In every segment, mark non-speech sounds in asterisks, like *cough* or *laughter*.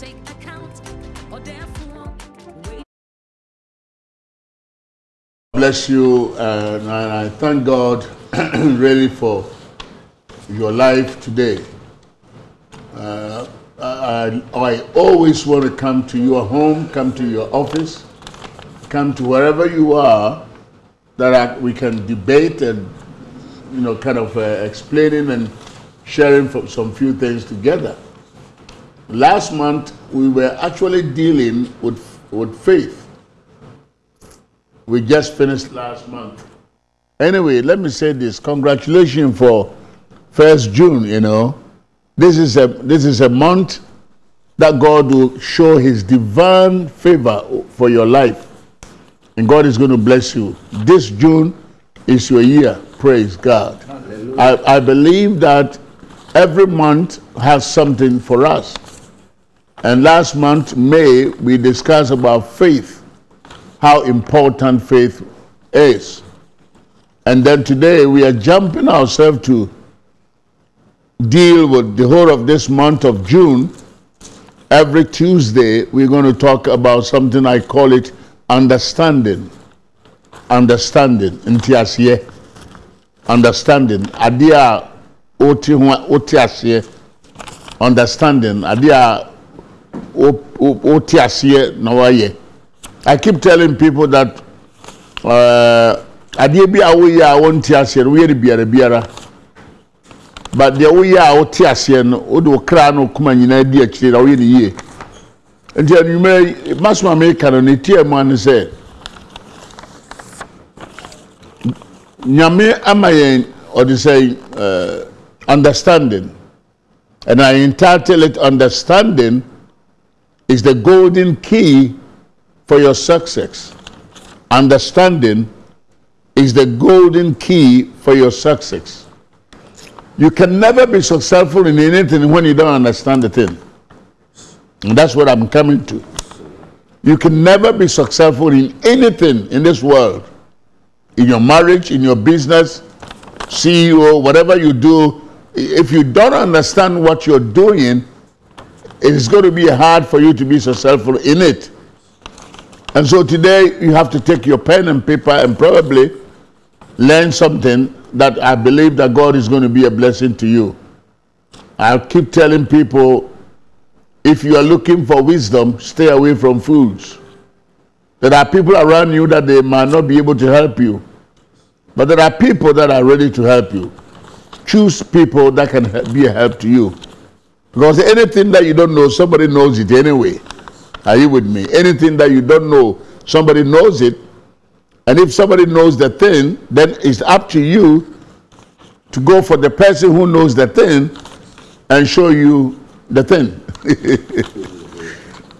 take account or therefore wait. bless you and I thank God *clears throat* really for your life today. Uh, I, I always want to come to your home, come to your office, come to wherever you are that I, we can debate and you know kind of uh, explaining and sharing some few things together. Last month we were actually dealing with with faith we just finished last month. Anyway, let me say this. Congratulations for first June, you know. This is a this is a month that God will show his divine favor for your life. And God is going to bless you. This June is your year. Praise God. I, I believe that every month has something for us. And last month, May, we discussed about faith how important faith is. And then today we are jumping ourselves to deal with the whole of this month of June. Every Tuesday we're going to talk about something I call it understanding. Understanding. Nti. Understanding. Adeɛ a wote ho a- Understanding. Adeɛ a wo- wo- wote aseɛ na wayɛ. I keep telling people that uh, adeɛ bi a woyɛ a wonte aseɛ no woyɛ no biara biara. But deɛ woyɛ a wote aseɛ no wode wo kra no kuma nyinaa di akyire na woyɛ no yie. Nti anwummerɛ masoma meka no ne tie mu ane sɛ nyame ama yɛn ɔde sɛ uh, understanding. And I entitle it understanding is the golden key for your success. Understanding is the golden key for your success. You can never be successful in anything when you don't understand the thing. And that's what I'm coming to. You can never be successful in anything in this world. In your marriage, in your business, CEO, whatever you do, if you don't understand what you're doing, it is going to be hard for you to be successful in it. And so today you have to take your pen and paper and probably learn something that I believe that God is going to be a blessing to you. I keep telling people if you are looking for wisdom, stay away from fools. There are people around you that they might not be able to help you, but there are people that are ready to help you. Choose people that can be a help to you. Because anything that you don't know, somebody knows it anyway. Are you with me? Anything that you don't know, somebody knows it. And if somebody knows the thing, then it's up to you to go for the person who knows the thing and show you the thing. *laughs*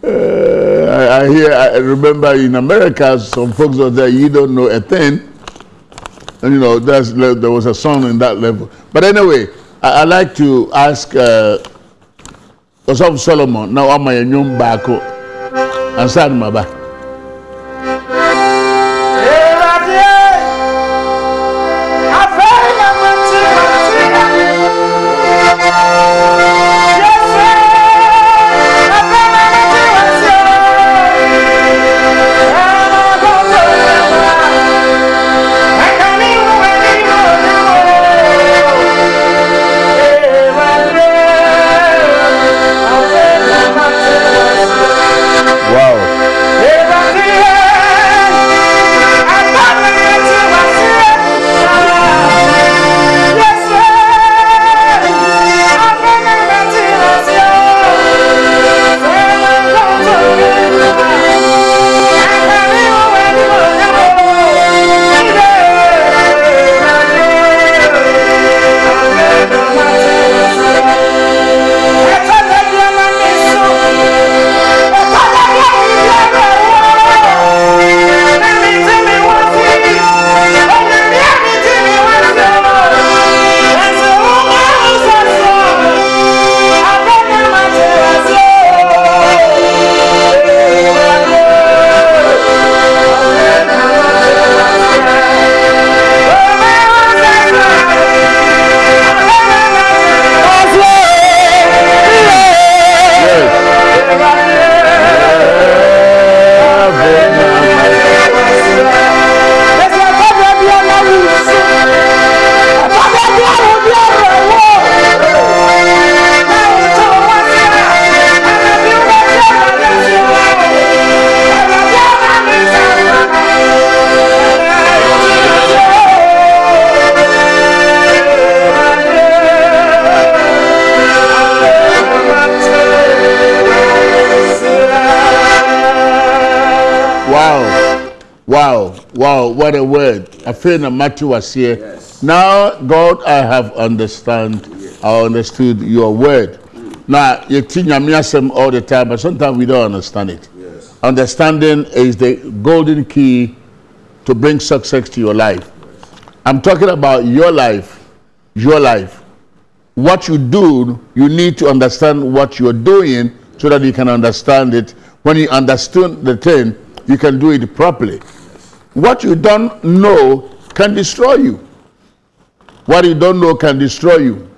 Uh, I, hear, I remember in America, some folks are there, you don't know a thing. And you know, there was a song in that level. But anyway, I, I like to ask uh, Osaf Solomon, now I'm a young bako, and Sad Maba. Wow. What a word. I feel that Matthew was here. Yes. Now, God, I have understand. I understood your word. Now, you think I'm all the time, but sometimes we don't understand it. Yes. Understanding is the golden key to bring success to your life. I'm talking about your life, your life. What you do, you need to understand what you're doing so that you can understand it. When you understand the thing, you can do it properly. What you don't know can destroy you. What you don't know can destroy you.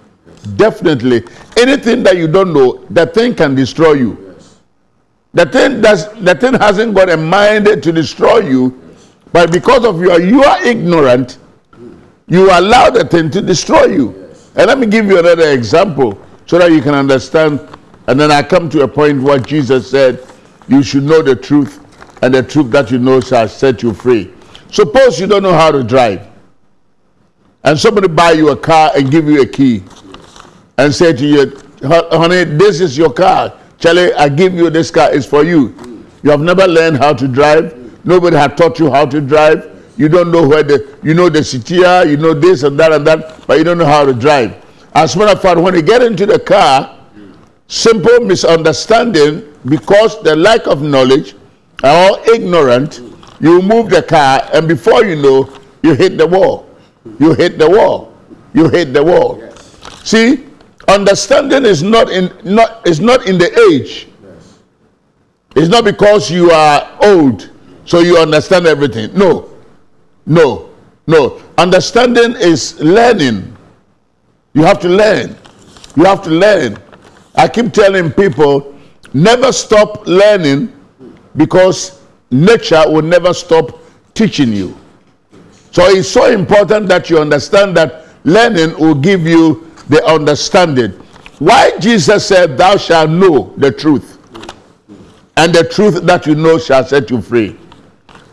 Definitely. Anything that you don't know, that thing can destroy you. Yes. The thing that's the thing hasn't got a mind to destroy you, but because of your you are ignorant, you allow the thing to destroy you. And let me give you another example so that you can understand. And then I come to a point where Jesus said, You should know the truth, and the truth that you know shall set you free. Suppose you don't know how to drive, and somebody buy you a car and give you a key, and say to you, honey, this is your car. Charlie, I give you this car, it's for you. You have never learned how to drive. Nobody had taught you how to drive. You don't know where the, you know the CTR, you know this and that and that, but you don't know how to drive. As a matter of fact, when you get into the car, simple misunderstanding, because the lack of knowledge or ignorant, you move the car, and before you know, you hit the wall. You hit the wall. You hit the wall. Yes. See, understanding is not in not is not in the age. Yes. It's not because you are old, so you understand everything. No, no, no. Understanding is learning. You have to learn. You have to learn. I keep telling people never stop learning because nature will never stop teaching you. So it's so important that you understand that learning will give you the understanding. Why Jesus said, Thou shalt know the truth, and the truth that you know shall set you free.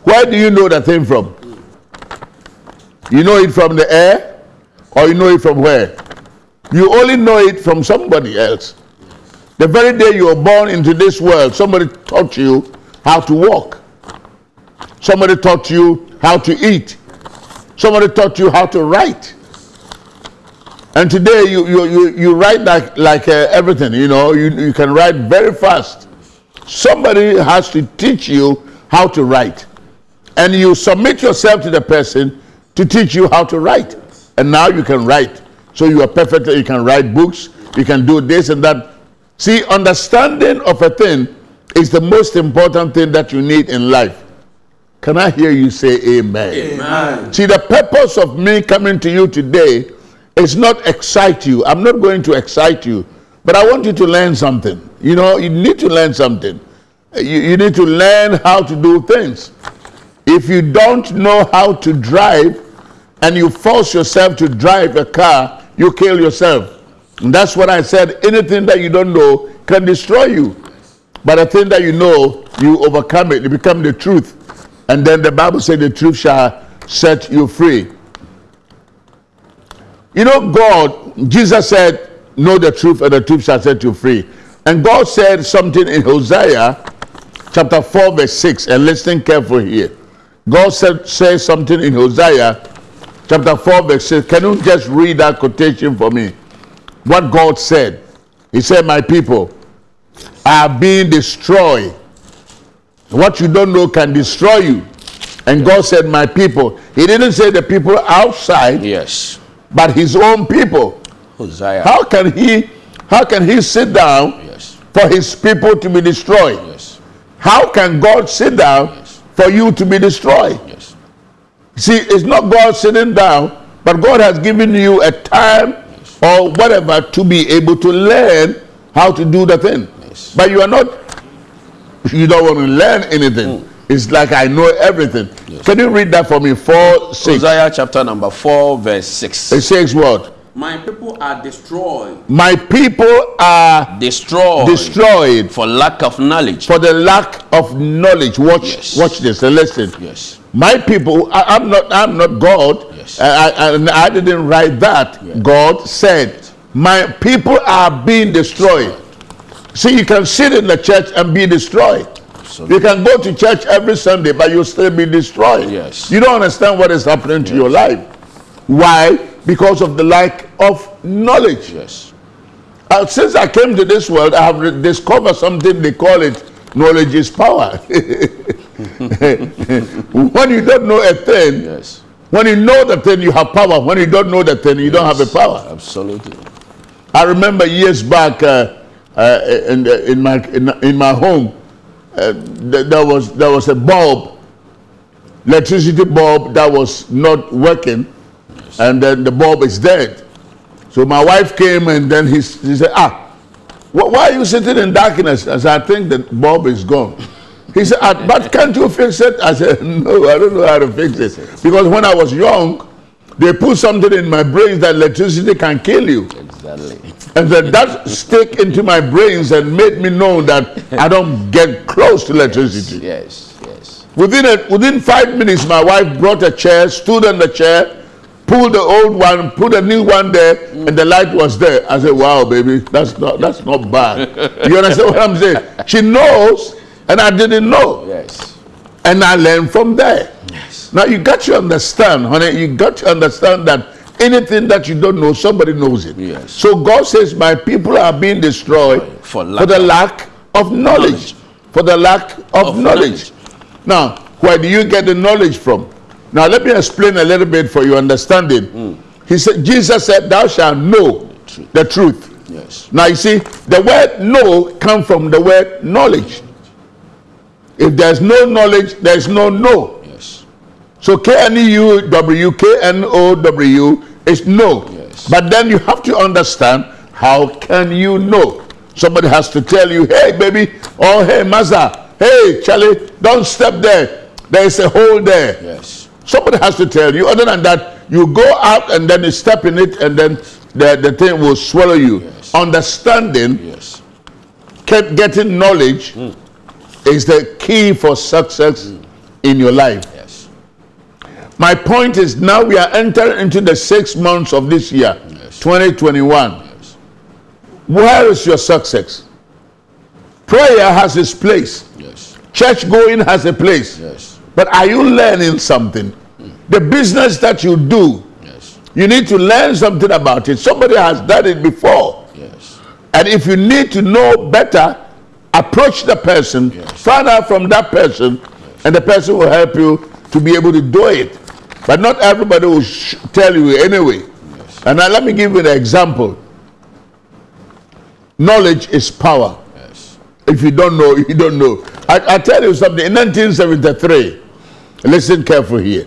Where do you know the thing from? You know it from the air, or you know it from where? You only know it from somebody else. The very day you were born into this world, somebody taught you how to walk. Somebody taught you how to eat. Somebody taught you how to write. And today you, you, you, you write like, like uh, everything, you know, you, you can write very fast. Somebody has to teach you how to write. And you submit yourself to the person to teach you how to write. And now you can write. So you are perfect, you can write books, you can do this and that. See, understanding of a thing is the most important thing that you need in life. Can I hear you say amen? Amen. See, the purpose of me coming to you today is not excite you. I'm not going to excite you, but I want you to learn something. You know, you need to learn something. You, you need to learn how to do things. If you don't know how to drive and you force yourself to drive a car, you kill yourself. And that's what I said. Anything that you don't know can destroy you. But the thing that you know, you overcome it. You become the truth. And then the Bible said the truth shall set you free. You know, God, Jesus said, Know the truth, and the truth shall set you free. And God said something in Hosea chapter 4, verse 6, and listen carefully here. God said, says something in Hosea chapter 4, verse 6. Can you just read that quotation for me? What God said. He said, My people are being destroyed. What you don't know can destroy you. And God said, My people. He didn't say the people outside, Yes. but his own people. Hosea. How can he how can he sit down Yes. for his people to be destroyed? Yes. How can God sit down Yes. for you to be destroyed? Yes. See, it's not God sitting down, but God has given you a time or whatever to be able to learn how to do the thing. Yes. But you are not, you don't want to learn anything. Hmm. It's like I know everything. Can you read that for me? 4 6. Hosea chapter number 4, verse 6. It says what? My people are destroyed My people are Destroyed destroyed for lack of knowledge. for the lack of knowledge. Watch, Yes. watch this and listen. yes. My people, I, am not, I'm not God. Yes. I, I, I didn't write that. God said, my people are being destroyed. See, you can sit in the church and be destroyed. Absolutely. You can go to church every Sunday, but you'll still be destroyed. Yes. You don't understand what is happening to your life. Why? Because of the lack of knowledge. Yes. Uh, since I came to this world, I have discovered something they call it knowledge is power. *laughs* when you don't know a thing, Yes. when you know the thing, you have power. When you don't know the thing, you don't have a power. Absolutely. I remember years back uh, uh, in, the- in, my, in, in my home, uh, th- there, was, there was a bulb, electricity bulb that was not working, and then the bulb is dead. So my wife came and then he, he said, ah, wh- why are you sitting in darkness? I said, I think the bulb is gone. He said, "Ah, but can't you fix it? I said, *laughs* no, I don't know how to fix it. Because when I was young, they put something in my brain that electricity can kill you. Exactly. *laughs* And then that stick into my brains and made me know that I don't get close to electricity. Yes. Yes. Within a, within five minutes, my wife brought a chair, stood on the chair, pulled the old one, put a new one there, and the light was there. I said, "Wow, baby, that's not that's not bad." *laughs* You understand what I'm saying? She knows, and I didn't know, Yes. and I learned from there. Yes. Now you got to understand, honey. You got to understand that anything that you don't know, somebody knows it. Yes. So God says, "My people are being destroyed For for, the lack of knowledge. knowledge. For the lack of, Of knowledge. Now, where do you get the knowledge from? Now, let me explain a little bit for your understanding. Hmm. He said, Jesus said, "Thou shalt know truth. the truth." Yes. Now you see, the word know come from the word knowledge. If there's no knowledge, there's no know. Yes. So K-N-E-U-W, K-N-O-W is no. Yes. But then you have to understand how can you know? Somebody has to tell you, hey baby, oh hey Maza, hey Charlie, don't step there. There is a hole there. Yes. Somebody has to tell you. Other than that, you go out and then you step in it and then the, the thing will swallow you. Yes. Understanding Yes. get, getting knowledge mm. is the key for success mm. in your life. Yes. My point is now we are entering into the six months of this year, Yes. 2021. Yes. Where is your success? Prayer has its place. Yes. Church going has a place. Yes. But are you learning something? The business that you do, Yes. you need to learn something about it. Somebody has done it before. Yes. And if you need to know better, approach the person, Yes. find out from that person, and the person will help you to be able to do it. But not everybody will sh- tell you anyway. And now let me give you an example. Knowledge is power. Yes. If you don't know, you don't know. I, I tell you something. In 1973, listen carefully here.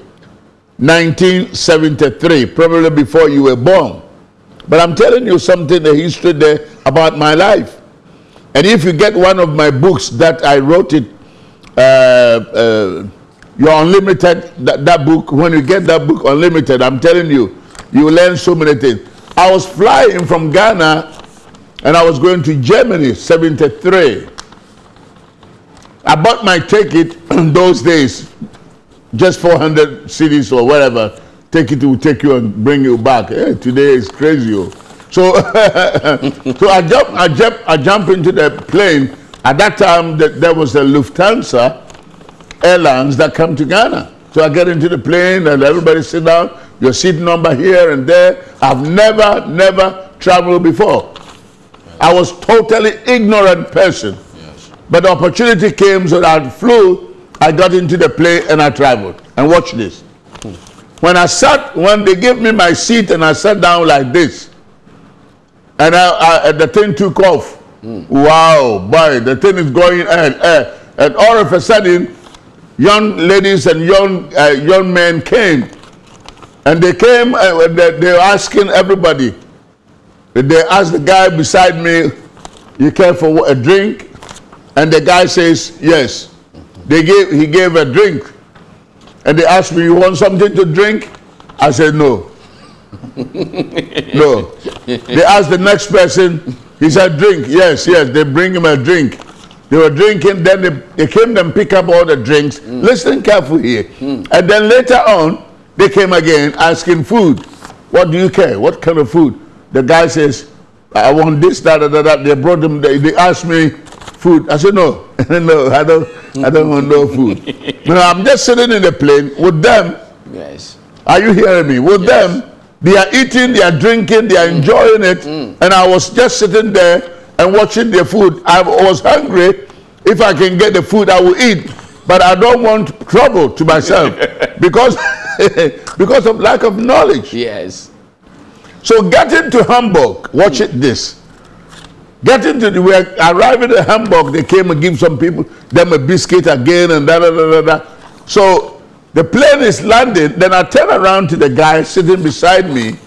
1973, probably before you were born. But I'm telling you something, the history there about my life. And if you get one of my books that I wrote it, uh, uh, Your Unlimited, that, that book, when you get that book, Unlimited, I'm telling you, you learn so many things. I was flying from Ghana and I was going to Germany, 73. I bought my ticket in those days, just 400 cedis or whatever. Take it will take you and bring you back. Eh, today is crazy. oh. So, *laughs* so I jump, I jump, I jump into the plane. At that time, th- there was a Lufthansa airlines that come to Ghana. So I get into the plane and everybody sit down. Your seat number here and there. I've never, never traveled before. I was totally ignorant person. Yes. But the opportunity came, so I flew, I got into the plane and I traveled. And watch this. When I sat, when they gave me my seat and I sat down like this, and I, I, the thing took off. Wow, boy, the thing is going and, uh, and all of a sudden, young ladies and young uh, young men came, and they came uh, they, they were asking everybody. They asked the guy beside me, "You care for a drink?" And the guy says, "Yes." They gave he gave a drink, and they asked me, "You want something to drink?" I said, "No." *laughs* no. They asked the next person. He said, "Drink." Yes, yes. They bring him a drink. They were drinking. Then they, they came and pick up all the drinks. Mm. Listen carefully here. Mm. And then later on, they came again asking food. What do you care? What kind of food? The guy says, "I want this, that, that, that." They brought them. They, they asked me food. I said, no, *laughs* no, I don't, I don't want no food. *laughs* No, I'm just sitting in the plane with them. Yes. Are you hearing me? With them, they are eating, they are drinking, they are mm. enjoying it, and I was just sitting there and watching the food. I was hungry. If I can get the food, I will eat, but I don't want trouble to myself *laughs* because *laughs* because of lack of knowledge. Yes. So getting to Hamburg, watch it this. Getting to the we are arriving at Hamburg, they came and give some people them a biscuit again and da da da da da. So the plane is landing. Then I turn around to the guy sitting beside me,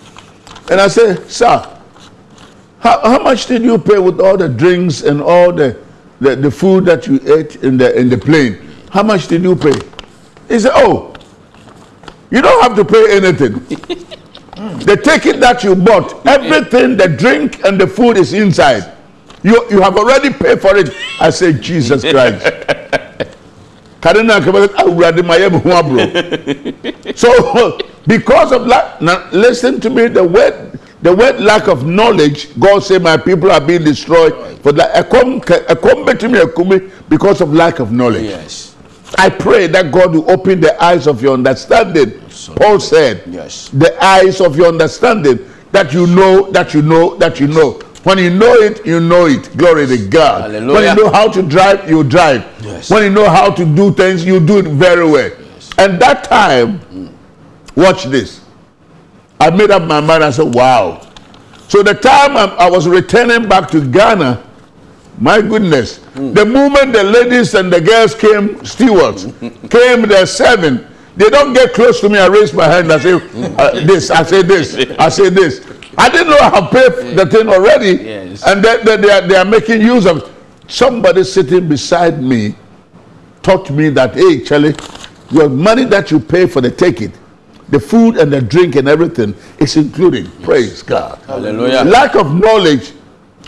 and I say, "Sir, how, how much did you pay with all the drinks and all the, the the food that you ate in the in the plane? How much did you pay?" He said, "Oh, you don't have to pay anything." *laughs* the ticket that you bought, everything, the drink and the food is inside. You, you have already paid for it. I say, Jesus *laughs* Christ. Kadena Kabaka, awurade ma yɛ me ho aboro. So, *laughs* because of that, now listen to me, the word, the word lack of knowledge, God said, My people are being destroyed for that. Ekom ekom betumi ekumi because of lack of knowledge. Yes. I pray that God will open the eyes of your understanding. Paul said, Yes. the eyes of your understanding that you know, that you know, that you know. When you know it, you know it. Glory to God. Hallelujah. When you know how to drive, you drive. Yes. When you know how to do things, you do it very well. And that time, mm. watch this. I made up my mind. I said, wow. So the time I, I was returning back to Ghana, my goodness, the moment the ladies and the girls came, stewards, *laughs* came, they're serving, they don't get close to me. I raise my hand. I say uh, this. I say this. I say this. I didn't know I paid the thing already, Yes. and then then they are, they are making use of. it. Somebody sitting beside me taught me that, hey, Charlie, your money that you pay for the ticket, the food and the drink and everything is included. Praise God. Hallelujah. Lack of knowledge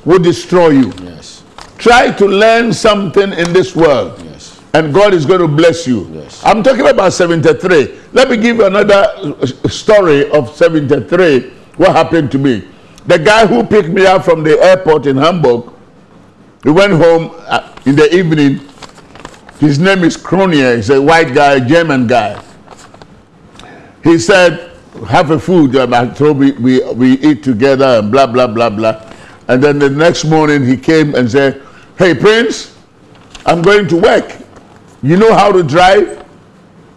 will destroy you. Yes. Try to learn something in this world. Yes. And God is going to bless you. Yes. I'm talking about 73. Let me give you another uh, story of 73. What happened to me? The guy who picked me up from the airport in Hamburg, he went home uh, in the evening. His name is Kronier. He's a white guy, German guy. He said, have a food. Told we, we, we eat together and blah, blah, blah, blah. And then the next morning he came and said, hey, Prince, I'm going to work. You know how to drive?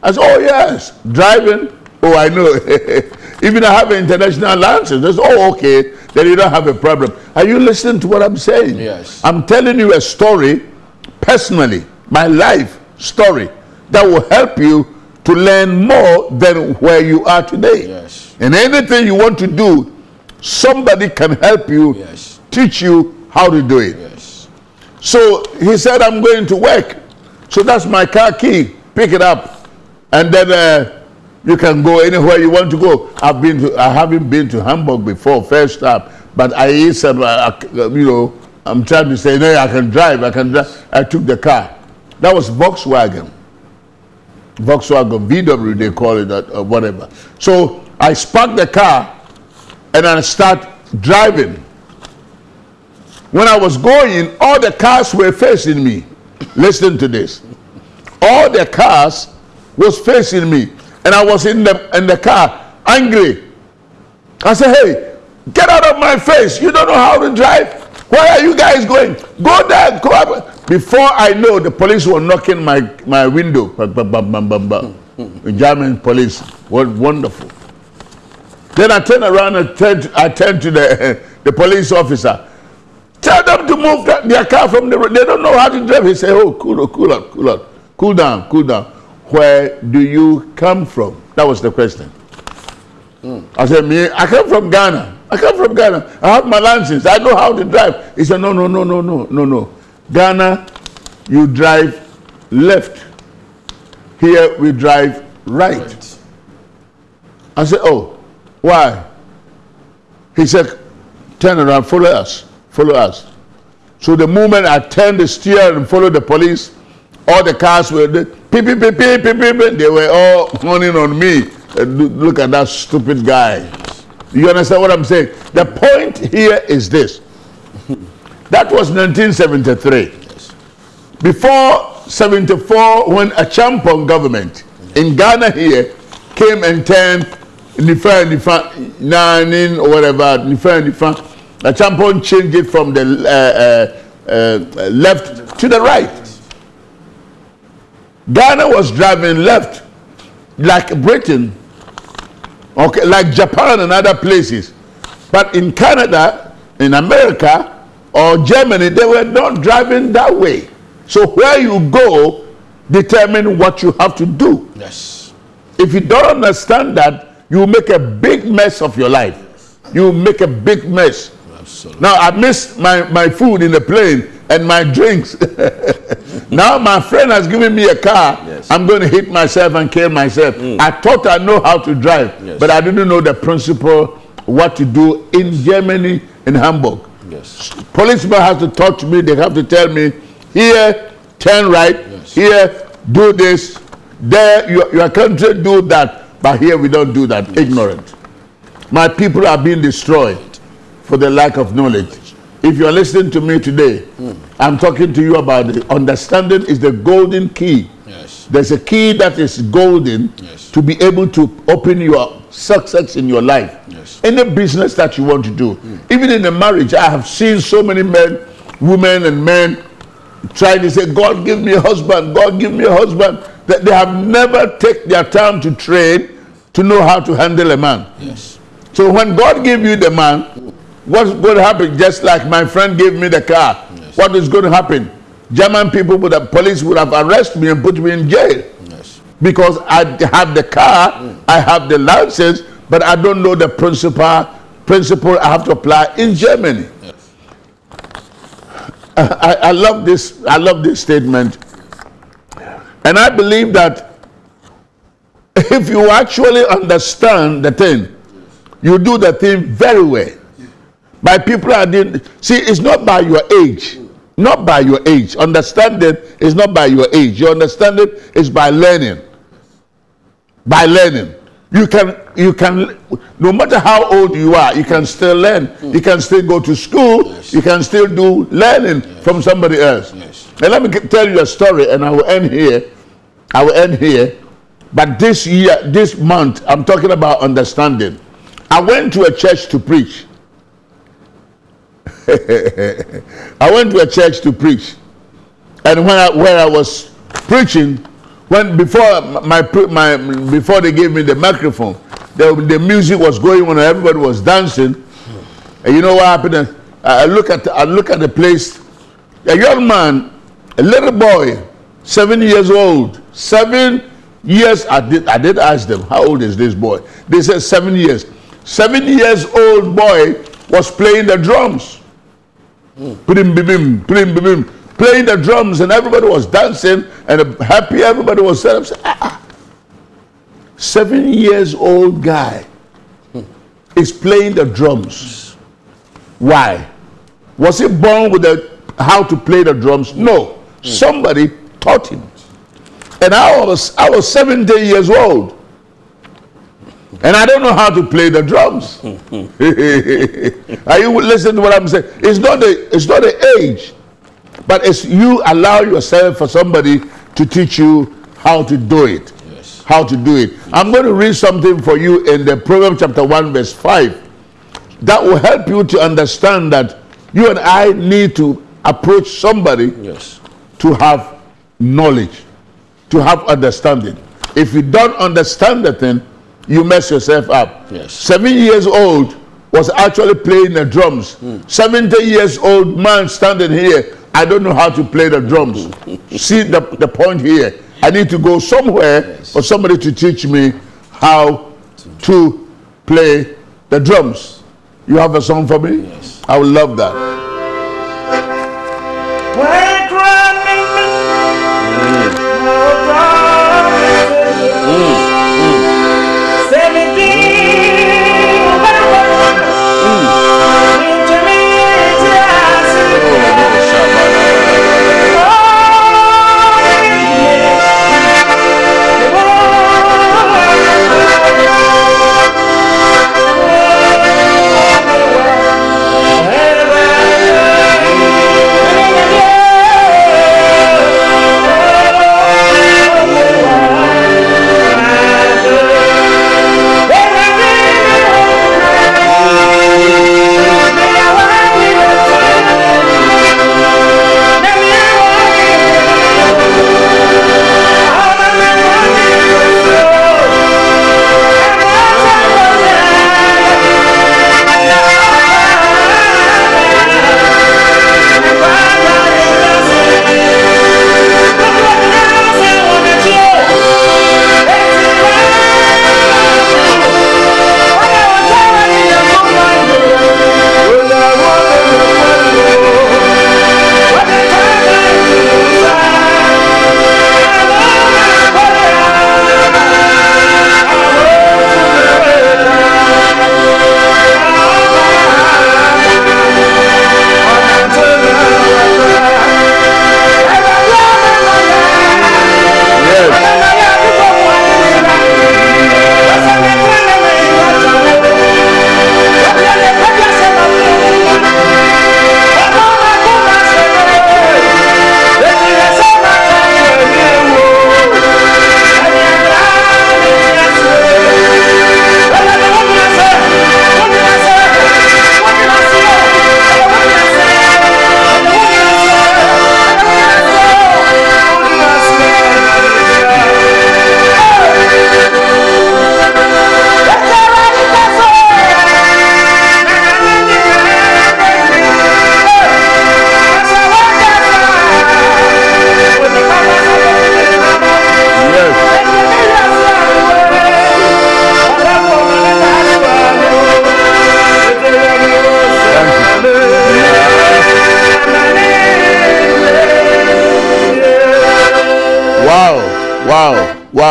I said, oh, yes. Driving? Oh, I know. *laughs* Even I have an international license. Said, oh, okay. Then you don't have a problem. Are you listening to what I'm saying? Yes. I'm telling you a story, personally, my life story, that will help you to learn more than where you are today. Yes. And anything you want to do, somebody can help you, Yes. teach you how to do it. Yes. So he said, I'm going to work. So that's my car key. Pick it up. And then uh, you can go anywhere you want to go. I've been to, I haven't been to Hamburg before, first time. But I used some, uh, uh, you know, I'm trying to say, no, I can drive, I can drive. I took the car. That was Volkswagen. Volkswagen, VW, they call it, uh, uh, whatever. So I spark the car and I start driving. When I was going, all the cars were facing me. Listen to this. All the cars was facing me. And I was in the in the car angry. I said, hey, get out of my face. You don't know how to drive. Where are you guys going? Go there, go up. Before I know, the police were knocking my, my window. The German police. What wonderful. Then I turned around and turned, I turned to the, *laughs* the police officer. Tell them to move that, their car from the road. They don't know how to drive. He said, Oh, cool, oh, cool out, cool out. Cool down, cool down. Where do you come from? That was the question. Hmm. I said, Me, I come from Ghana. I come from Ghana. I have my license. I know how to drive. He said, No, no, no, no, no, no, no. Ghana, you drive left. Here we drive right. I said, Oh, why? He said, Turn around, follow us, follow us. So the moment I turned the steer and followed the police, all the cars were there, beep, beep, beep, beep, beep, beep, they were all *laughs* honning on me. And look at that stupid guy. You understand what I'm saying? The point here is this. That was 1973. before 74, when Acheampong government in Ghana here came and turned Nifa Nifa Nanin or whatever Nifa Nifa, Acheampong changed it from the uh, uh, uh, left to the right. Ghana was driving left, like Britain, okay, like Japan and other places. But in Canada, in America, or Germany, they were not driving that way. So where you go determine what you have to do. Yes. If you don't understand that, you make a big mess of your life. You make a big mess. Absolutely. Now I missed my, my food in the plane and my drinks. *laughs* now my friend has given me a car. Yes. I'm going to hit myself and kill myself. Mm. I thought I know how to drive, Yes. but I didn't know the principle, what to do in Germany, in Hamburg. Yes. Policemen have to talk to me. They have to tell me, here, turn right. Yes. Here, do this. There, your, your country do that. But here we don't do that. Ignorant. My people are being destroyed for the lack of knowledge. If you are listening to me today, I'm talking to you about understanding is the golden key. Yes. There's a key that is golden Yes. to be able to open your success in your life. Yes. Any business that you want to do. Even in a marriage, I have seen so many men, women, and men trying to say, God give me a husband, God give me a husband. That they have never taken their time to train to know how to handle a man. Yes. So when God give you the man, what's going to happen? Just like my friend gave me the car. Yes. What is going to happen? German people would have, police would have arrested me and put me in jail Yes. because I have the car, mm. I have the license, but I don't know the principle principle I have to apply in Germany. Yes. I- I love this. I love this statement, and I believe that if you actually understand the thing, you do the thing very well. By people are doing. See, it's not by your age. Not by your age. Understanding is not by your age. Your understanding is by learning. By learning. You can you can no matter how old you are, you can still learn. You can still go to school. Yes. You can still do learning from somebody else. Yes. And let me tell you a story, and I will end here. I will end here. But this year, this month, I'm talking about understanding. I went to a church to preach. *laughs* I went to a church to preach, and when I where I was preaching, when before my my before they gave me the microphone, the, the music was going on, everybody was dancing. And you know what happened? I I look at I look at the place. A young man, a little boy, seven years old, seven years. I did I did ask them how old is this boy? They said seven years. Seven years old boy was playing the drums. Bim, bim, bim, bim, playing the drums, and everybody was dancing and happy. Everybody was set up. "Ah, ah." Seven years old guy is playing the drums. Why? Was he born with the how to play the drums? No. Somebody taught him. And I was I was 70 years old. And I don't know how to play the drums. *laughs* Are you listening to what I'm saying? It's not the it's not the age, but it's you allow yourself for somebody to teach you how to do it. Yes. How to do it. I'm going to read something for you in the Proverbs chapter 1, verse 5. That will help you to understand that you and I need to approach somebody Yes. to have knowledge, to have understanding. If you don't understand the thing, you mess yourself up. Yes. Seven years old was actually playing the drums. 70 years old man standing here, I don't know how to play the drums. *laughs* See the, the point here. I need to go somewhere for somebody to teach me how to play the drums. You have a song for me? Yes. I would love that.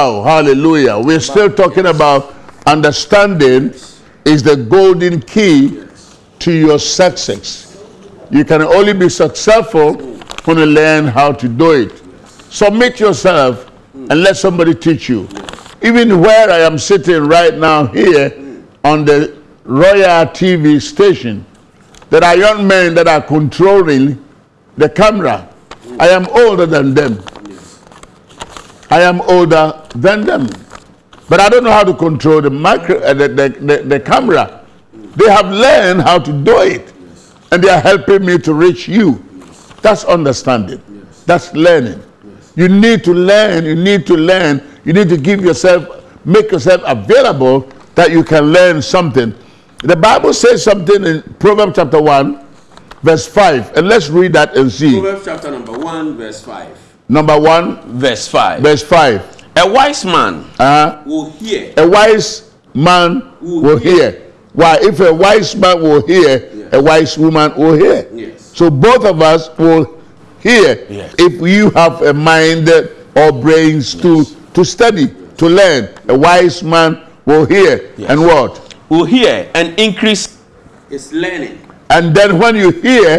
Wow, hallelujah. We're still talking about understanding is the golden key to your success. You can only be successful when you learn how to do it. Submit yourself and let somebody teach you. Even where I am sitting right now here on the Royal TV station, there are young men that are controlling the camera. I am older than them. I am older than them. But I don't know how to control the micro, uh, the, the, the, the camera. They have learned how to do it. And they are helping me to reach you. That's understanding. That's learning. You need to learn. You need to learn. You need to give yourself, make yourself available that you can learn something. The Bible says something in Proverbs chapter 1, verse 5. And let's read that and see. Proverbs chapter number 1, verse 5. Number 1, Verse 5. verse 5. A wise man Uh, Will hear. a wise man Will will hear. hear. Why? If a wise man will hear, a wise woman will hear. Yes. So both of us will hear Yes. if you have a mind or brains to, to study, to learn. A wise man will hear. Yes. And what? will hear and increase. It's learning. And then when you hear,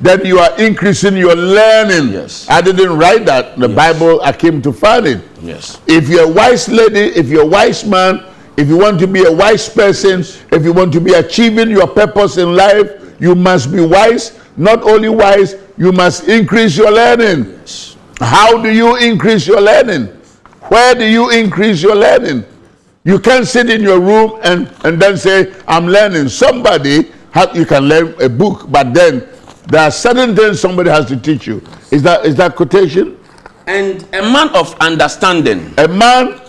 then you are increasing your learning. Yes. I didn't write that. The Bible, I came to find it. Yes. If you're a wise lady, if you're a wise man, if you want to be a wise person, if you want to be achieving your purpose in life, you must be wise. Not only wise, you must increase your learning. Yes. How do you increase your learning? Where do you increase your learning? You can't sit in your room and, and then say, I'm learning. Somebody, you can learn a book, but then there are certain things somebody has to teach you. Is that, is that quotation? And A man of understanding, A man,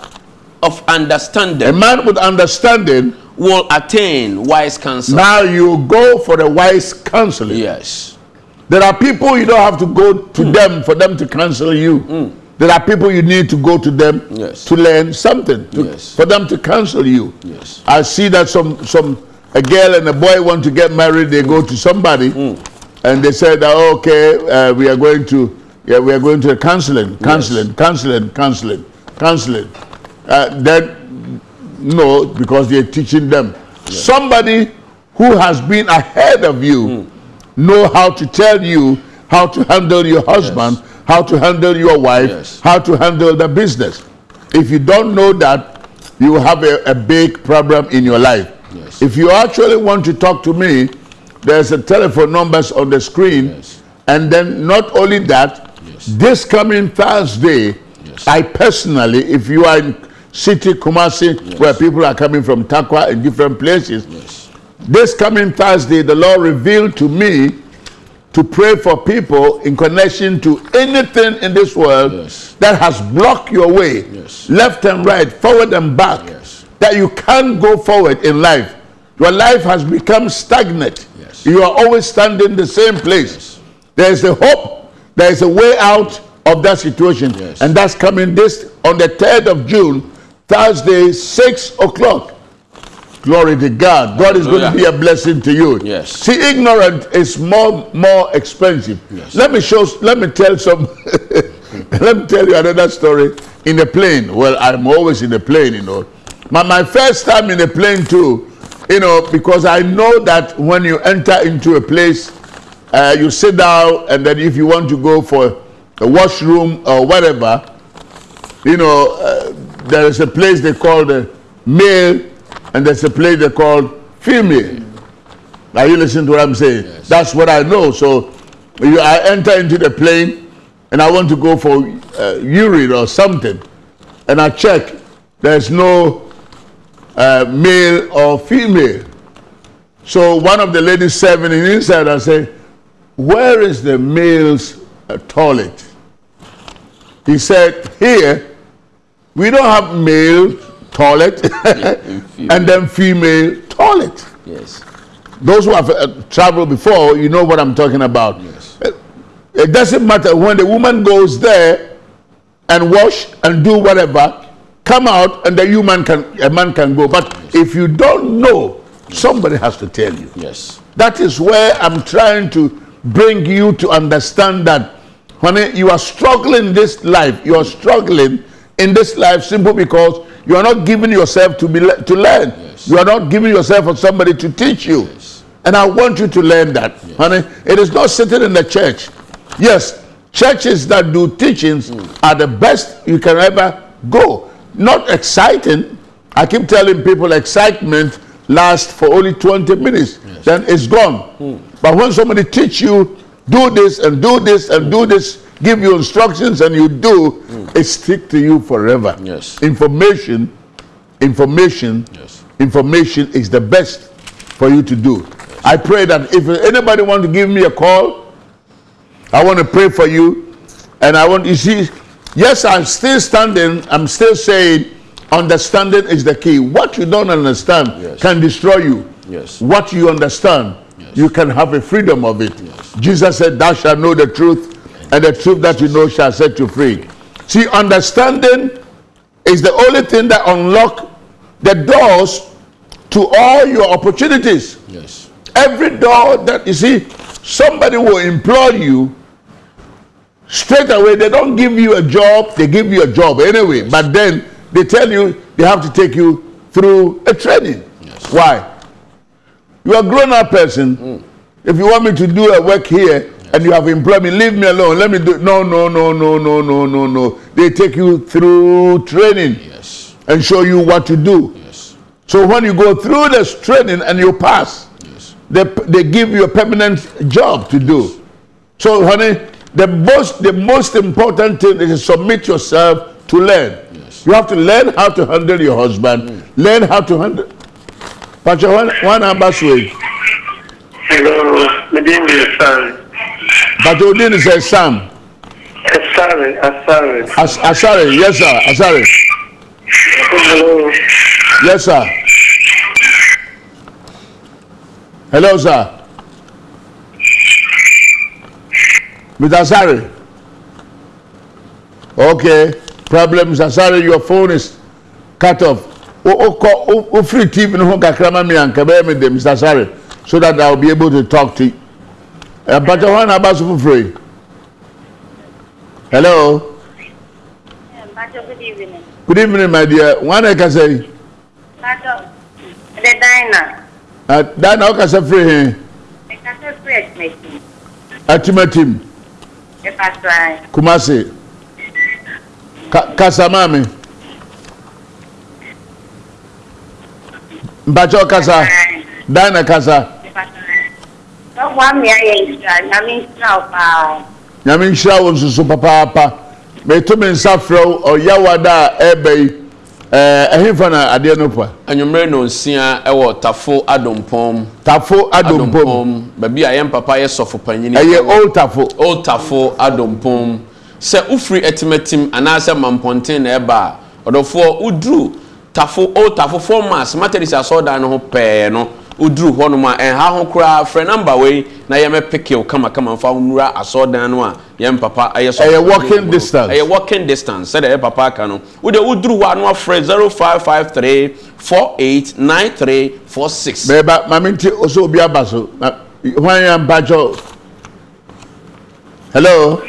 of understanding. a man with understanding will attain wise counsel. Now you go for the wise counseling. Yes. There are people you don't have to go to hmm. them for them to counsel you. Hmm. There are people you need to go to them Yes. to learn something, to- Yes. for them to counsel you. Yes. I see that some some a girl and a boy want to get married. They go to somebody, hmm. And they said that okay, uh, we are going to yeah we are going to counseling, counseling, counseling, counseling, counseling. Uh, then no, because they're teaching them. Somebody who has been ahead of you know how to tell you how to handle your husband, how to handle your wife, Yes. how to handle the business. If you don't know that, you have a, a big problem in your life. Yes. If you actually want to talk to me, there's a telephone numbers on the screen. Yes. And then not only that, Yes. this coming Thursday, Yes. I personally, if you are in city Kumasi, where people are coming from Tarkwa and different places, this coming Thursday, the Lord revealed to me to pray for people in connection to anything in this world Yes. that has blocked your way, Yes. left and right, forward and back, Yes. that you can't go forward in life. Your life has become stagnant. Yes. You are always standing the same place. There is a hope, there is a way out of that situation. Yes. And that's coming this on the 3rd of June, Thursday, 6 o'clock. Glory to God. God is going to be a blessing to you. Yes. See, ignorant is more more expensive. Yes. Let me show. Let me tell some. *laughs* let me tell you another story. In the plane. Well, I'm always in the plane, you know. My my first time in the plane too, you know, because I know that when you enter into a place, uh, you sit down, and then if you want to go for a washroom or whatever, you know, uh, there is a place they call the male, and there's a place they call female. Are you listening to what I'm saying? That's what I know. So you, I enter into the plane, and I want to go for uh, urine or something, and I check. There's no uh, male or female. So one of the ladies serving in inside, I said, "Where is the male's uh, toilet?" He said, "Here, we don't have male toilet *laughs* and then female toilet." Yes. Those who have uh, traveled before, you know what I'm talking about. Yes. Uh, It doesn't matter when the woman goes there and wash and do whatever, come out and the human can a man can go. But if you don't know, somebody has to tell you. Yes. That is where I'm trying to bring you to understand that when you are struggling in this life, you are struggling in this life simply because you are not giving yourself to be le- to learn. Yes. You are not giving yourself for somebody to teach you. Yes. And I want you to learn that, honey. It is not sitting in the church. Yes, churches that do teachings mm. are the best you can ever go. Not exciting. I keep telling people excitement lasts for only 20 minutes, then it's gone. Hmm. But when somebody teach you, do this and do this and do this, give you instructions and you do, hmm. it stick to you forever. Yes. Information, information, Yes. information is the best for you to do. I pray that if anybody want to give me a call, I want to pray for you. And I want you see, yes, I'm still standing, I'm still saying understanding is the key. What you don't understand Yes. can destroy you. Yes. What you understand, Yes. you can have a freedom of it. Yes. Jesus said, Thou shalt know the truth, and the truth that you know shall set you free. See, understanding is the only thing that unlock the doors to all your opportunities. Yes. Every door that you see, somebody will employ you Straight away, they don't give you a job, they give you a job anyway. But then they tell you they have to take you through a training. Yes. Why? You are a grown up person. Mm. If you want me to do a work here yes. and you have employed me, leave me alone. Let me do it. No, no, no, no, no, no, no, no. They take you through training yes. and show you what to do. Yes. So when you go through this training and you pass, yes. they, they give you a permanent job to do. So, honey, the most the most important thing is to submit yourself to learn. Yes. You have to learn how to handle your husband. Learn how to handle. But one one ambassador. Hello, my name is Asari. But Odin says Sam. Asari, Asari. As, Asari, yes sir. Asari, Hello. yes sir. Hello sir. Mr. Asari. Okay. Problem, Mr. Asari, your phone is cut off. O free TV no ho kakra ma me anka be me dem Mr. Asari so that I'll be able to talk to you. Uh, but one about so free. Hello. Pacho, good evening. Good evening, my dear. One I can say, Pacho, the diner. uh, that now can say free. The castle fresh making. Atimatim. Kumasi. Ka kasamami mpatso kasa. Dana kasa. nyame nhyira wo nsoso papaapa meto me nsa frɛ wo ɔyawada a ɛbɛ yi ɛhefa na adeɛ no pa anwummerɛ nonsia ɛwɔ tafo adompɔm tafo adompom. Adompɔm baabi a yɛn papa yɛ sɔfo panyini ɛyɛ old tafo. Old tafo adompɔm sɛ wofiri ɛtimatim anaasɛ mampɔnten na ɛba a ɔdɔfoɔ woduru tafo old tafo formas materis asɔɔdan no ho pɛɛ no. Woduru hɔnom a ɛnha ho koraa frɛ namba wei na yɛmɛpeke wo kamakama mfa wo nnura asɔɔdan no a yɛn papa ɛyɛ sɔfo Ɛyɛ walking distance. ɛyɛ walking distance sɛdeɛ ɛyɛ papa aka no. Wode woduru hɔ a no afrɛ 0553 489346 bɛɛba maame nti ɔsɛ obi aba so na hwan yɛ mpakyɛw hello?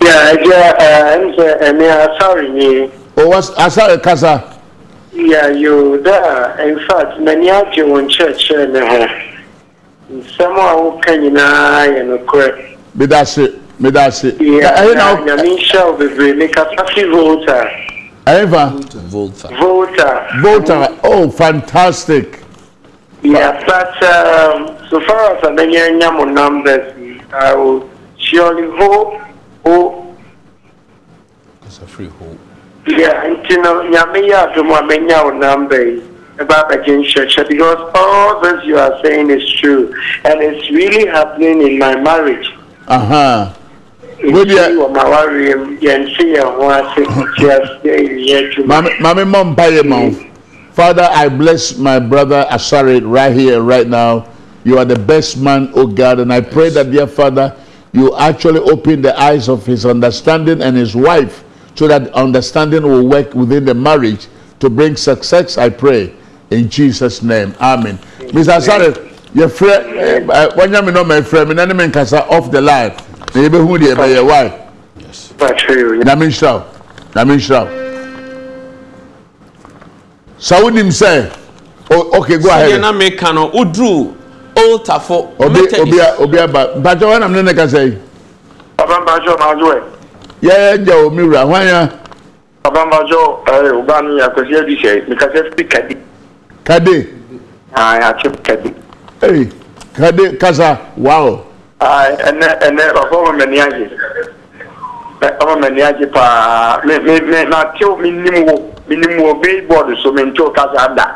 Yeah, yeah, I'm saying, I'm sorry, me. ɔwɔ asare kasa Yeah, you there. In fact, many of you in church eh, and uh, some are can you know, correct. Did I say? Did I say? Yeah, I mean, shall be really capacity voter. Ever voter, voter, voter. Oh, fantastic! Yeah, but um, so far as I know, numbers, I will surely hope. Oh, it's a free hope. Yeah, nti no nyame yɛ adom a menya wo number yi ɛba abɛgye nhyerɛkyerɛ because all this you are saying is true and it's really happening in my marriage. aha Good, yeah. Nti wɔ m'awareɛ mu yɛnte yɛn ho ase nti ase yɛ adwuma. Mame, mame mom paye mouth. Father, I bless my brother Asari right here, right now. You are the best man, oh God, and I pray that, dear Father, you actually open the eyes of his understanding and his wife so that understanding will work within the marriage to bring success, I pray. In Jesus' name. Amen. Mr. Asare, your friend, eh, eh, when you know my friend, my name is off the line. Maybe who they by your wife. Yes. That's true. Namin Shaw. Namin Shaw. Saudim say, oh, okay, go ahead. Sayana me kano oh, udru altar for Obi Obi Obi Aba. Bajo, when I'm not going to say. I'm Bajo, now do it yɛ gya omi wura hwanya. abambajo ɛɛ ɔbaa mi akwasi ɛbi sɛ mikasa fi kadi. kade. ayi ati kadi. ee kade kasa waawo. ayi ɛnɛ ɛnɛ ɔfɔ ɔmɔ mɛni agye ɔmɔ mɛni agye paa mɛ mɛ mɛ na tew mi nim wo mi nim wo baseball so mi n tew kasa da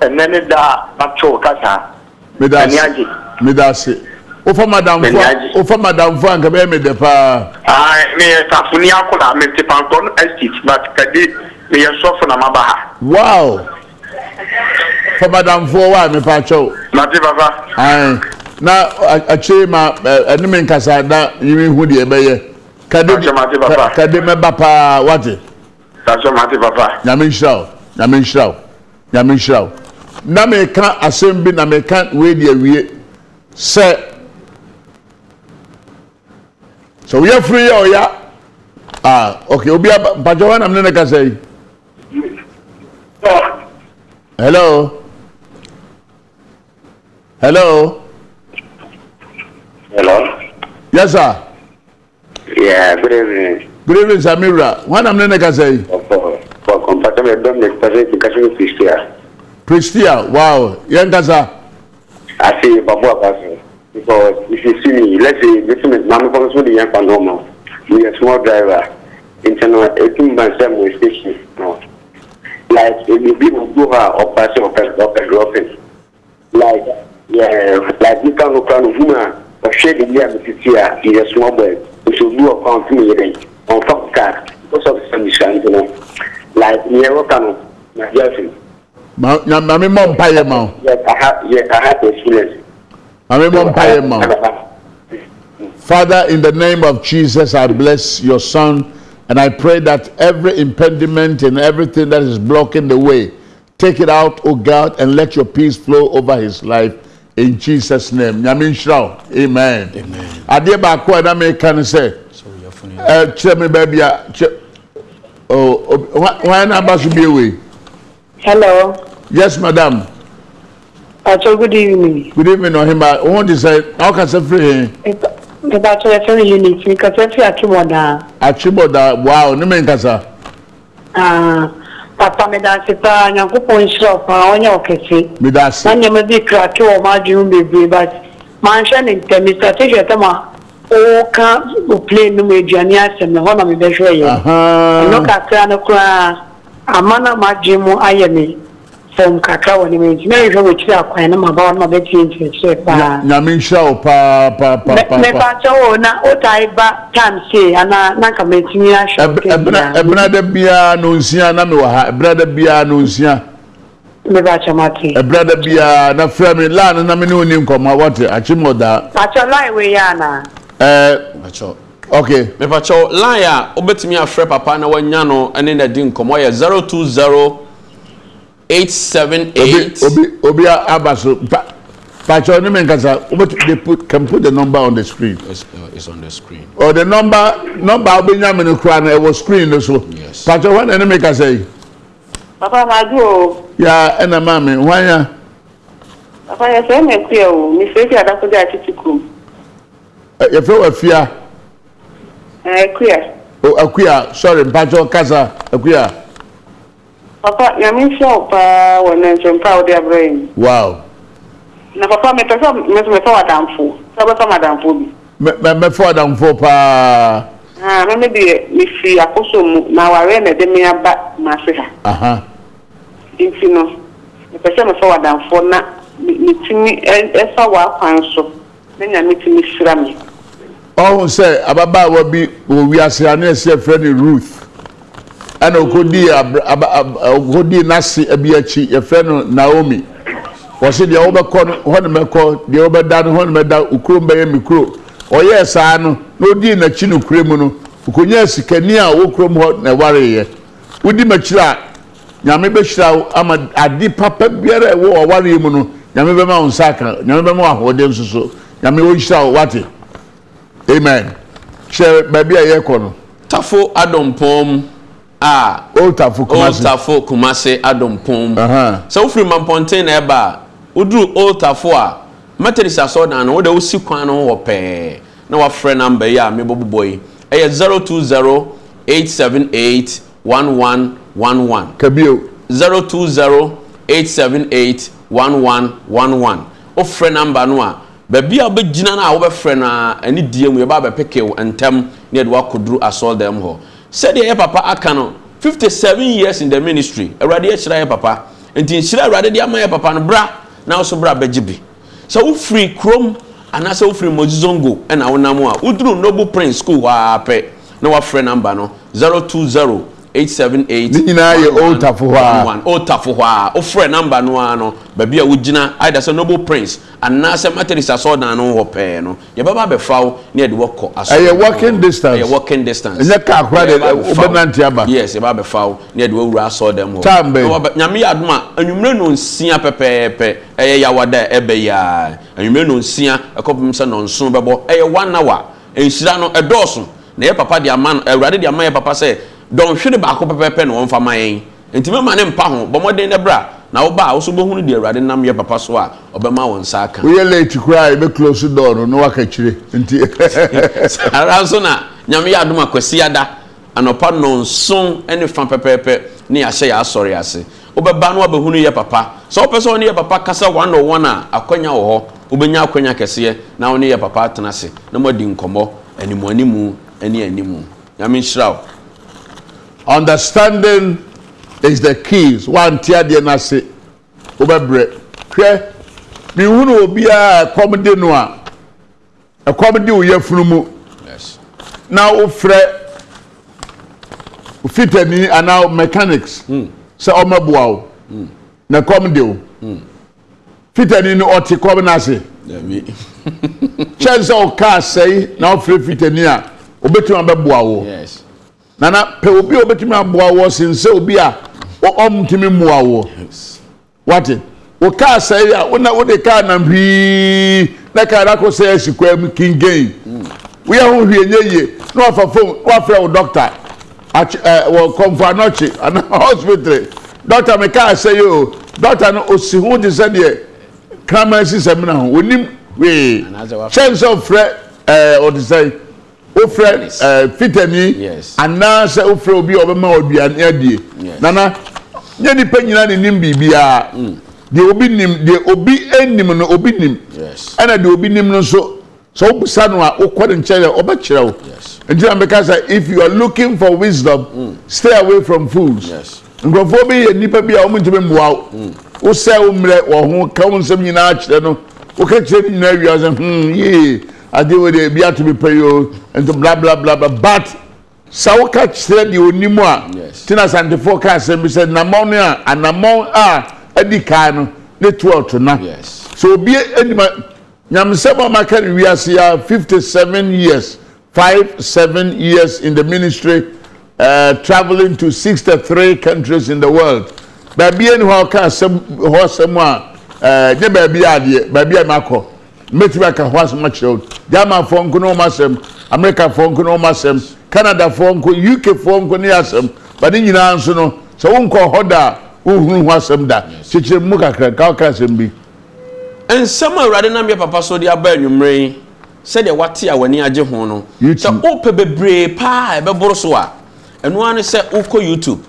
ɛnɛ ne da na tew kasa mɛni agye. mi da se ofa madam fo ofa madam fo anka be me de pa ah me safuni akola me te panton estate but kadi me yesofo na mabaha. Wow. For madam fo wa me pa cho na te baba. Ah na ache ma ene me nkasa da yimi hu de ebeye kadi kadi me baba. Wate tacho mate papa nyame nhyira nyame nhyira nyame nhyira na me ka asem bi na me ka we de awie sɛ sɛ woyɛ firi yɛ ɔya ah okay obi aba mpakyɛ hɔ nam ne ne kasa yi? Hello? Hello? Hello. yes sir. Yeah, good evening. good evening samira hɔ nam ne ne kasa yi compatible Dominic President Education Christian. pristia wow. Yɛn kasa? I say Babu Abaso. Because if you see me, let's say this is Mama comes with the young normal. We a small driver. Internal eighteen by seven with station. No. Like if the people do her or pass or pass or pass dropping. Like yeah, like you can look around woman or shade the year with here is a small boy. We should do a count me then on top car because of the sunshine, you know. Like near Okano, my girlfriend. ma nya- maame mmɔ mpaeɛ ma wo Yes, I have yes, I have experience. Father, in the name of Jesus, I bless your son and I pray that every impediment and everything that is blocking the way, take it out, oh God, and let your peace flow over his life in Jesus' name. Amen. Adeɛ baako a na meka ne sɛ, ɛ kyerɛ me baabi a kyerɛ oh, hwan na aba so bie wei? Hello. Yes, madam. Pacho, good evening. Good evening, Ohima. I want to say, how can I free him? Pacho, you're very unique. You can say free Achimoda. Achimoda, wow, no man can. Ah, Papa, me da se pa, nyankopon nhyira pa, onye okese. Me da se. Na nyame bi kra o ma dwun bebre, but man hwe ne ntemi strategy tema o ka o play no asem na ho na me ye. Aha. No kakra no amana ma dwun mu ayeme. Fam kakra wɔ ne mu nti, na mehwɛ wɔ akyiri akwan na maba hɔ na mabɛtie nkyerɛkyerɛ paa. nyame nhyira wo paa paa paa paa paa mepatɛ wo na wotae ba time sei anaa na nka matumi ahwɛ wo Ɛb- ɛbena da biara no nsia na mewɔ ha. Ɛbena da biara no nsia. Mepakyɛ mate ɛbena da biara na frɛ me laa no na me ne wo ni nkɔmmɔ wɔte akye mmɔdaa pakyɛ line wei yɛ anaa ɛɛ okay mepakyɛw line a wobɛtumi afrɛ papa na wanya no ne na di nkɔmmɔ yɛ 020 obi 878 obi obi a- aba so pa pakyɛ ne me nkasa wobɛtu they put can put the number on the screen It's, uh, it's on the screen. or the number number a wobɛnya me no koraa no ɛwɔ screen no so Yes. pakyɛ hɔ na ne me kasa yi Papa Madu o. ya ɛna maa me hwanya Papa yɛ sɛ ɛna ɛkuyɛ o. Mefiri fi adakode atete kurom. ɛ- yɛfrɛ wɔ afia Ɛɛ ɛkuyɛ. o akuya sorry mpakyɛ kasa akuya Papa nyame nhyɛ wo paa wɔ ne nkyɛmpa a wode abrɛ yi. wow Na papa mepɛ sɛ nso mepɛ w'adamfo. Sɛ wobɛfa m'adamfo bi. mɛ mɛ mɛfɔ adamfo paa me deɛ mefiri akoso mu na awareɛ na ɛde me aba m'ase ha. aha Nti no mepɛ sɛ mefa w'adamfo na me- metumi ɛfa w'akwan so na nyame tumi hyira me. ɔhun sɛ ababaawa bi wɔ wiase a ne yɛsɛ yɛfrɛ no ruth aba ab okodii n'ase bi akyi yɛfrɛ no naomi. Wɔsi deɛ wɔbɛkɔ no hɔ na mɛkɔ deɛ wɔbɛda no hɔ na mɛda okurom bɛyɛ mi kuro. Ɔyɛɛ saa no na odii n'akyi no kure mu no okonyaa sikani a ɔwɔ kurom hɔ na ɛwareyɛ wodi m'akyiri a nyame bɛhyira wo ama ade papa biara a ɛwɔ ɔwareɛ mu no nyame bɛma wo nsa aka nyame bɛma wo ahoɔden nso so. Nyame wɔnhyira wo wate. Amen. Hyɛ baabi a yɛkɔ no. Tafo adompɔn a Oltafo Kumasi. oltafo kumase adompom Aha. sɛ wofiri mampɔnten na ɛba a woduru oltafo a methodist asɔɔdan no wode wosi kwan no wɔ pɛɛ na wafrɛ namba yi a mebɔbobɔ yi ɛyɛ 020 878 1111 Kabio. 020-878-1111 wofrɛ namba no a baabi a wobɛgyina no a wobɛfrɛ no a ɛne die mu yɛba bɛpeke wo ntɛm ne yɛde woakɔduru asɔldam hɔ sɛdeɛ yɛ papa aka no 57 years in the ministry awurade ahyira yɛ papa. Nti nhyira awurade de ama yɛ papa no bra na so bra bɛgye bi. Sɛ wofiri kurom anaasɛ wofiri mozizongo ɛna wonam a woduru noble prince school hɔ ara pɛ na wafrɛ namba no 020 878 Ne nyinaa yɛ Old Tafo hɔ a. 1111. ɔtafo hɔ a wofrɛ namba no ara no baabi a wogyina ayɛda sɛ noble prince anaasɛ methodist asɔɔdan no hɔ pɛɛ no yɛbɛba abɛfa wo ne yɛde wɔkɔ asɔɔdan Ɛyɛ walking distance. ɛyɛ walking distance. Ɛnyɛ car koraa de, wobɛnante aba. yes yɛba abɛfa wo ne yɛde wɔwura asɔɔdan mu. Hɔ Time wabɛ- nyame yɛ adom a anwummerɛ no nsia pɛpɛɛpɛ. Ɛyɛ yawada a ɛbɛ yi a anwummerɛ no nsia ɛkɔpem sɛ nɔnso bɛbɔ. Ɛyɛ one hour. Nhyira no ɛdɔɔso. Na yɛ papa de ama no awurade de ama yɛ papa sɛ dɔnhwere baako pɛpɛɛpɛ na wɔmfa ma yɛn. Nti mɛma ne mpa ho. Bɔ mmɔden dɛ bra. Na woba a wo so bɛhunu deɛ awurade nam yɛ papa so a ɔbɛma wɔn nsa aka. Woyɛ late koraa a yɛbɛ close door no na waka kyire. Nti *laughs* ara nso na nyame yɛ adom akwasi ada. Anɔpa nɔnson ne fa pɛpɛɛpɛ ne yɛahyɛ yɛ asɔre ase. Wobɛba na wabɛhunu yɛ papa. Sɛ wopɛ sɛ wo ne yɛ papa kasa one on one a akwanya wɔ hɔ. Wobɛnya akwanya kɛseɛ na wo ne yɛ papa atena ase na moadi nkɔmmɔ animu animu ne animu. Nyame nhyira wo understanding is the keys. Wante adeɛ no ase wobɛbrɛ hwɛ mehunu obiaa ɛkɔm de no a ɛkɔm de wo yafunu mu na wofrɛ fitani anaa mechanics. Sɛ ɔmɛboa wo na kɔm de *laughs* wo fitani no ɔte kɔm no ase Dabi. kyɛn sɛ ɔka asɛe na wofrɛ fitani a obɛtumi abɛboa wo yes. Nana pɛ obi a obɛtumi aboa wo sen sɛ obi a ɔmtumi mmoa yes. wate wo kaa sɛe a wona wode kaa nam hwii. Na kaa no akɔ sɛ asi kwaa mu kingain woyɛ ho hwie nyɛ yie na wafa fom na wafrɛ wo dɔkta wɔ kɔmfo anɔkye ana hospital. Dɔkta me kaa sɛe o. Dɔkta no osi ho te sɛ deɛ kraman sisɛm no ho onim wee kyɛn sɛ wofrɛ ɛɛ ɔte ofre eh fitani ana se ofre obi obema oduane adie. Nana nye nipa nyina ne nim bibia mm. de obi nim de obi enim no obi nim. Yes. De obi nim no so so obusa no a okwa nkyere obekyere wo. Yes. Ntina meka say if you are looking for wisdom mm. stay away from fools. Yes. Bi ye nipa bi a omuntime mboa wo. Mm. Wo sɛ wo mmerɛ wo ho ka wo nsɛm nyinaa kyerɛ no. Wo ka kyerɛ nyinaa wiase hmm yee ade wo de bi ato mi pɛ yi o nti bla bla bla bla. But sɛ woka kyerɛ deɛ onim a tina asantefoɔ ka asɛm bi sɛ anammɔn no a anammɔn a adi kan no ne to ɔto na so obi anim nyamesɛm a maka no wiase a 57 years 5 7 years in the ministry uh, traveling to 63 countries in the world. Baabi ani hɔ a ɔka asɛm hɔ asɛm a uh, nyɛ baabi a adeɛ baabi a makɔ mɛtumi aka hɔ asɛm akyerɛ wo germanfoɔ nko ne ɔm asɛm amerikafoɔ nko ne ɔm asɛm canadafoɔ nko ukfoɔ nko ne asɛm ba ne nyinaa nso no. Sɛ wonkɔ hɔ da a wohunu ho asɛm da. Kyekyere mu kakra ka woka asɛm bi nsɛm a awurade nam yɛ papa so de aba anwummerɛ yi. Sɛdeɛ wate a w'ani agye ho no. Sɛ wopɛ bebree paa ɛbɛboro so a. Ɛno ara ne sɛ wokɔ youtube.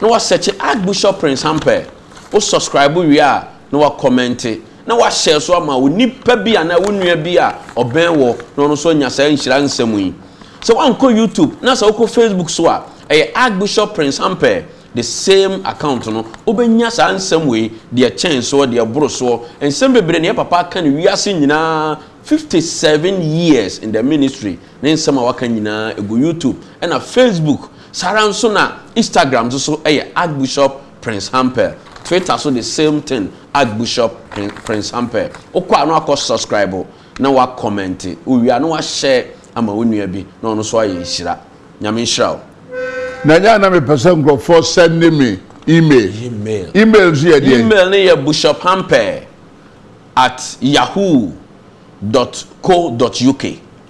Na wasɛkye archbishop prince hampɛ wo subscribe wie a na wakɔmmɛnte na wahyɛ so ama wo. Nipa bi anaa wo nua bi a ɔbɛn wɔ na ɔno nso anya saa nhyira nsɛm yi. Sɛ woankɔ youtube na sɛ wokɔ facebook so a ɛyɛ archbishop prince hampɛ the same account no wobɛnya saa nsɛm wei deɛ kyɛn soɔ deɛ boro soɔ. Nsɛm bebree ne yɛ papa aka ne wiase nyinaa 57 years in the ministry. Ne nsɛm a waka nyinaa ɛgu youtube. Ɛna facebook saa nso na instagram nso so ɛyɛ archbishop prince hampel. Twitter so the same thing archbishop Prin- prince hampel wokɔ a na wakɔ subscribe na wakɔmmɛnte owia na wahyɛ ama wo nua bi na ɔno nso ayɛ nhyira nyame nhyira wo na nyɛ na mepɛ sɛ nkurɔfoɔ sɛnde me email. Email. Email nso yɛ deɛ email ne yɛ bishop hampel at yahoo dot co dot uk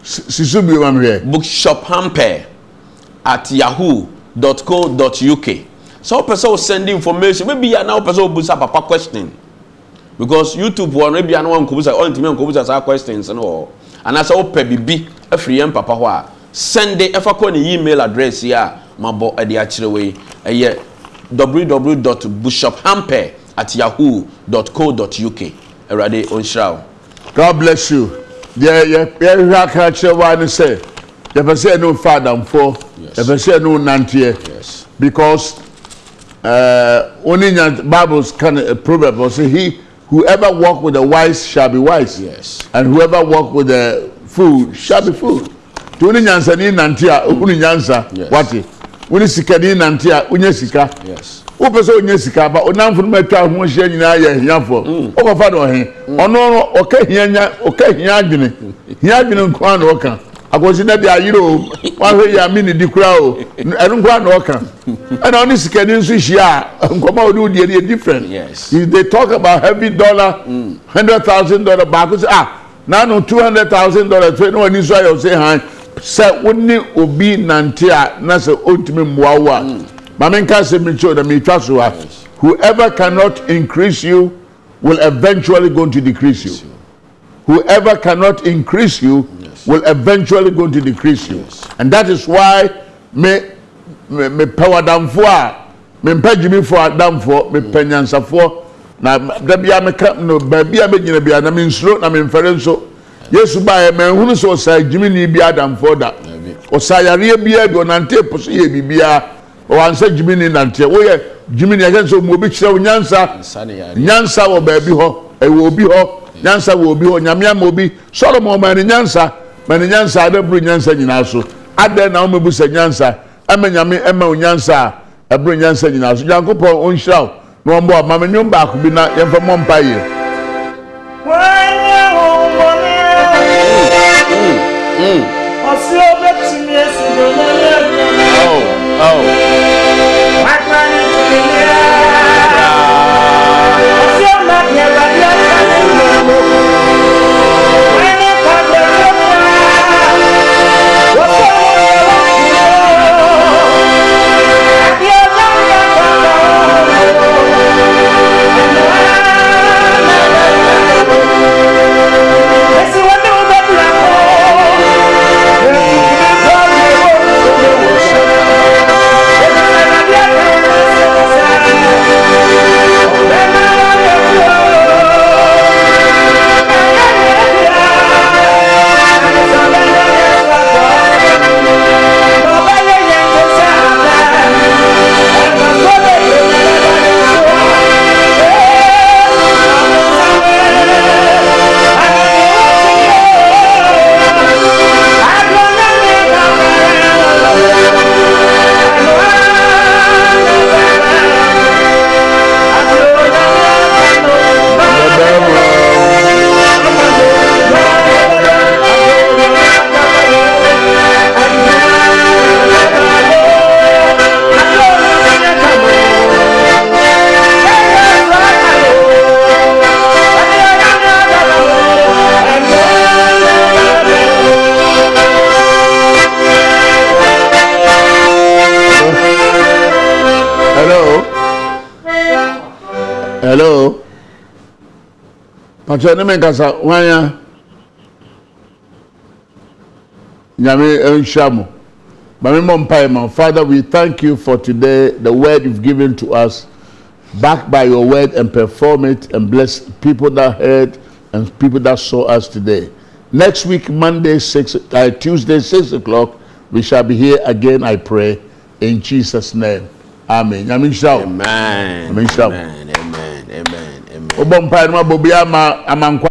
siso bio ma mehwɛ bishop hampel at yahoo dot co dot uk sɛ wopɛ sɛ wo send information maybe yɛ na wopɛ sɛ wobusa papa question because youtube wɔ no ebi a na wankɔbusa ɔntumi ankɔbusa saa questions no wɔ anaasɛ wopɛ biribi afiri yɛn papa hɔ a send it ɛfa kɔ ne email address yi a mabɔ ɛde akyerɛ wɔ yi. Ɛyɛ www.bushophamper at yahoo dot co dot uk awurade ɔnhyira wo. God bless you. Deɛ yɛ- yɛhwɛ aka kyerɛ wa ne sɛ yɛpɛ sɛ ɛne fa adamfoɔ yɛpɛ sɛ ɛne nanteɛ. Because uh, only nya bibles can a proverb say he whoever walk with the wise shall be wise. Yes. And whoever walk with the fool shall be fool. Tí wọ́n ní nyansa ní nante a, òkú ní nyansa, wáti. Wọ́n ní sika ní nante a, onye sika. Wọ́n pẹ̀ sẹ́ onye sika ba, onamfo nígbà tí a ho ṣe nyinaa yẹ hiafọ. Ó mm. kọ̀ fa na ọ̀hìn. Mm. Ọ̀nà ọ̀ka hiya adwene. Hiya adwene nko ara na ọ̀ka akɔsi na de ayere o. Wahwɛ yɛ ame ne di kora o. Ɛno nkoa na ɔka ɛna ɔne sikani nso hyia a nkɔmɔ a wodie no yɛ different. Yes. If they talk about heavy dollar hundred thousand dollar baako sɛ ah nanu two hundred thousand dollars fɛ ne wɔn ani nso ayɛ ɔsɛ han sɛ wone obi nante a na sɛ ɔntumi mmoa wo a. Maame nka sɛ mi kyɛw na mi twa so a. Whoever cannot increase you will eventually going to decrease you. Whoever cannot increase you will eventually go to decrease you. Yes. And that is why me me, me power down for me mpage me for down for me penyansa for. Na da bia me ka no ba bia me nyina bia na me nsuro na me mfere nso. Yesu ba e me hunu so sa jimi ni bia down for da. O sa yare bia do nante po so ye bibia. O ansa jimi ni nante wo ye jimi ni ajen so mo bi kire nyansa nyansa wo ba bi ho e wo bi ho nyansa wo bi ho nyame am obi. Solomon ma ni nyansa ma ne nyansa adaburu nyansa nyinaa so. Adɛn na wɔn bu sɛ nyansa? Ɛma nyame ɛma wo nyansa a ɛburu nyansa nyinaa so. Nyankopɔn ɔnhyira wo. Na wɔn bɔ ɔma me nwom baako bi na yɛmfa mɔ mpa yie. Wanya umbone Osi obetumi pàtó ẹni mi nkasa wáyà nyame nhyia mo maame mọ mpa ma. Father we thank you for today the word you've given to us. Back by your word and perform it and bless people that heard and people that saw us today. Next week monday six uh, tuesday six o'clock we shall be here again i pray in jesus name. Amen. Nyame nhyia wo amen. Amen, sir. amen amen amen amen wobɔ mpa no abɔ bi ama amankwa